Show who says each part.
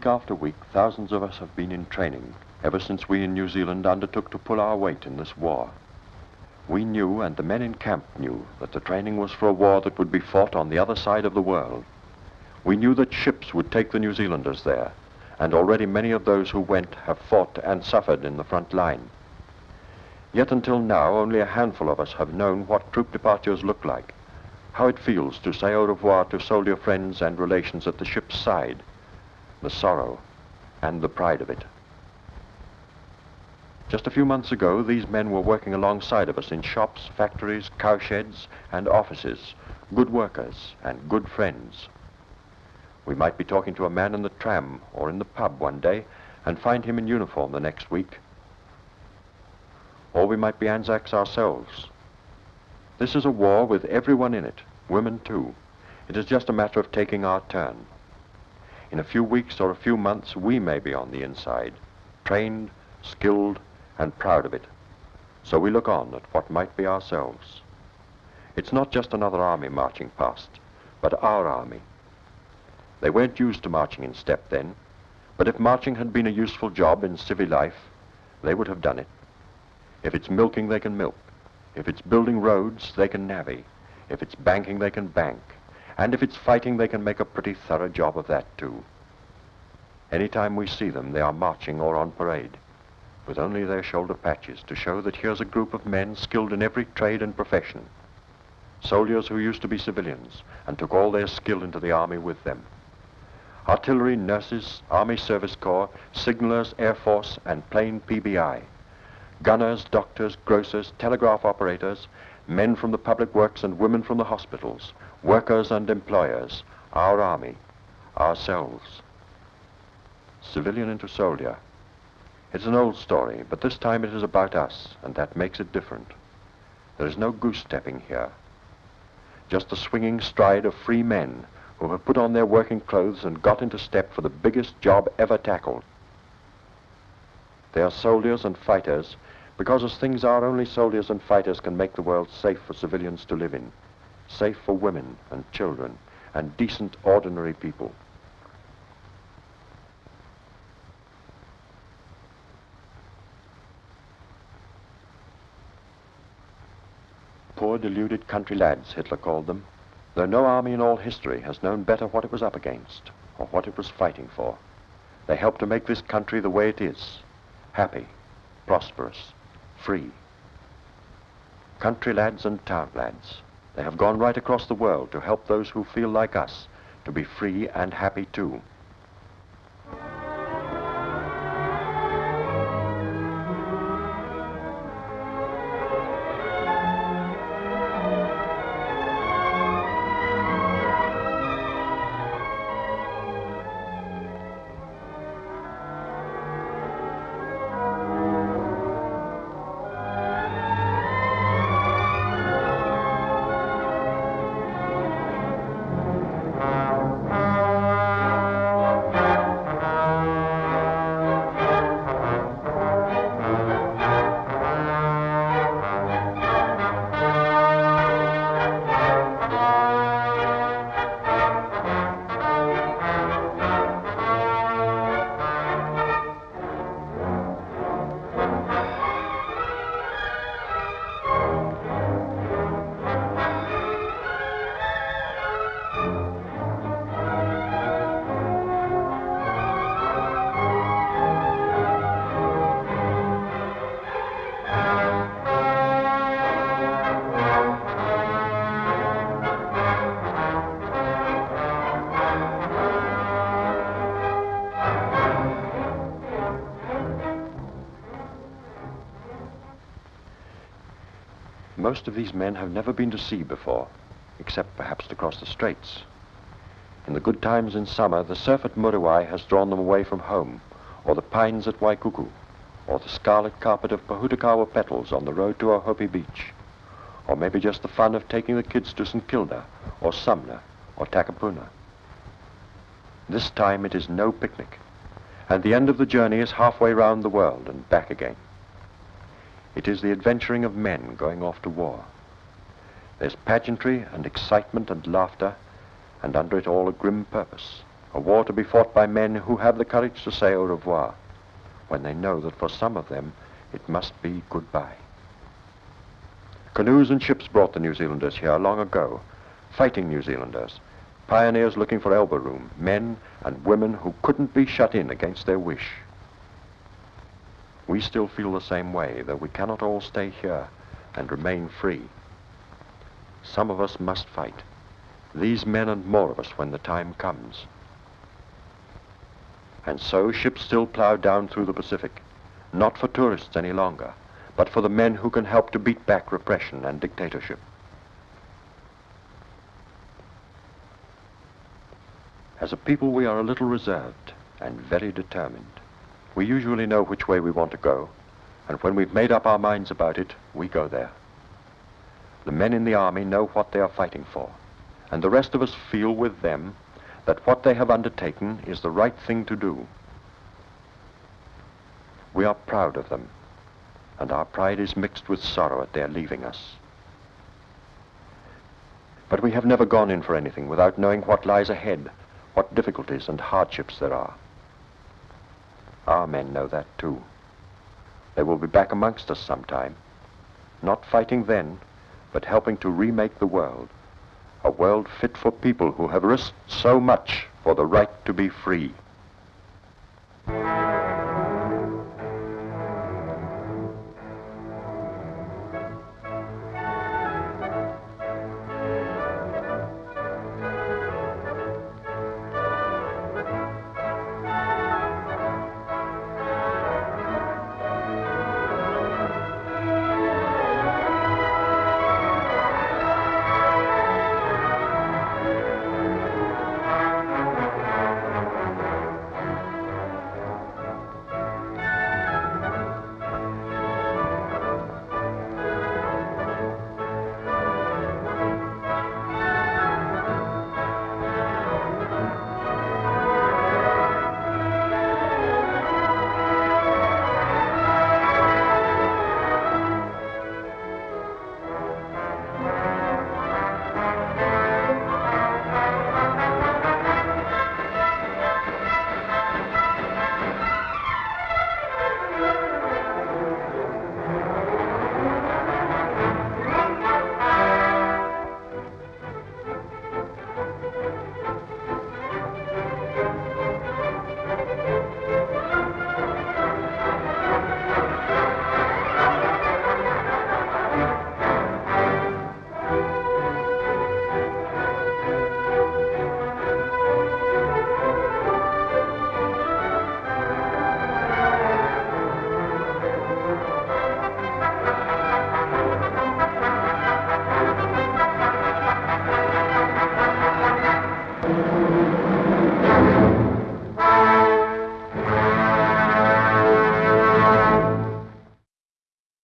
Speaker 1: week after week, thousands of us have been in training ever since we in New Zealand undertook to pull our weight in this war. We knew, and the men in camp knew, that the training was for a war that would be fought on the other side of the world. We knew that ships would take the New Zealanders there, and already many of those who went have fought and suffered in the front line. Yet until now, only a handful of us have known what troop departures look like, how it feels to say au revoir to soldier friends and relations at the ship's side, the sorrow and the pride of it. Just a few months ago, these men were working alongside of us in shops, factories, cowsheds, and offices, good workers and good friends. We might be talking to a man in the tram or in the pub one day and find him in uniform the next week. Or we might be Anzacs ourselves. This is a war with everyone in it, women too. It is just a matter of taking our turn. In a few weeks or a few months, we may be on the inside, trained, skilled, and proud of it. So we look on at what might be ourselves. It's not just another army marching past, but our army. They weren't used to marching in step then, but if marching had been a useful job in civil life, they would have done it. If it's milking, they can milk. If it's building roads, they can navvy. If it's banking, they can bank. And if it's fighting, they can make a pretty thorough job of that too. Anytime we see them, they are marching or on parade with only their shoulder patches to show that here's a group of men skilled in every trade and profession. Soldiers who used to be civilians and took all their skill into the army with them. Artillery, nurses, Army Service Corps, signalers, Air Force, and plain PBI. Gunners, doctors, grocers, telegraph operators, men from the public works and women from the hospitals, workers and employers, our army, ourselves. Civilian into soldier, it's an old story, but this time it is about us, and that makes it different. There is no goose-stepping here. Just the swinging stride of free men who have put on their working clothes and got into step for the biggest job ever tackled. They are soldiers and fighters because as things are, only soldiers and fighters can make the world safe for civilians to live in, safe for women and children and decent, ordinary people. Poor deluded country lads, Hitler called them, though no army in all history has known better what it was up against or what it was fighting for. They helped to make this country the way it is, happy, prosperous, free. Country lads and town lads, they have gone right across the world to help those who feel like us to be free and happy too. Most of these men have never been to sea before, except perhaps to cross the straits. In the good times in summer, the surf at Muriwai has drawn them away from home, or the pines at Waikuku, or the scarlet carpet of Pohutukawa petals on the road to Ohope Beach, or maybe just the fun of taking the kids to St. Kilda, or Sumner, or Takapuna. This time it is no picnic, and the end of the journey is halfway round the world and back again. It is the adventuring of men going off to war. There's pageantry and excitement and laughter, and under it all a grim purpose, A war to be fought by men who have the courage to say au revoir when they know that for some of them it must be goodbye. Canoes and ships brought the New Zealanders here long ago, fighting New Zealanders, pioneers looking for elbow room, men and women who couldn't be shut in against their wish. We still feel the same way, that we cannot all stay here and remain free. Some of us must fight. These men and more of us when the time comes. And so ships still plow down through the Pacific, not for tourists any longer, but for the men who can help to beat back repression and dictatorship. As a people, we are a little reserved and very determined. We usually know which way we want to go, and when we've made up our minds about it, we go there. The men in the army know what they are fighting for, and the rest of us feel with them that what they have undertaken is the right thing to do. We are proud of them, and our pride is mixed with sorrow at their leaving us. But we have never gone in for anything without knowing what lies ahead, what difficulties and hardships there are. Our men know that too. They will be back amongst us sometime, not fighting then, but helping to remake the world, a world fit for people who have risked so much for the right to be free.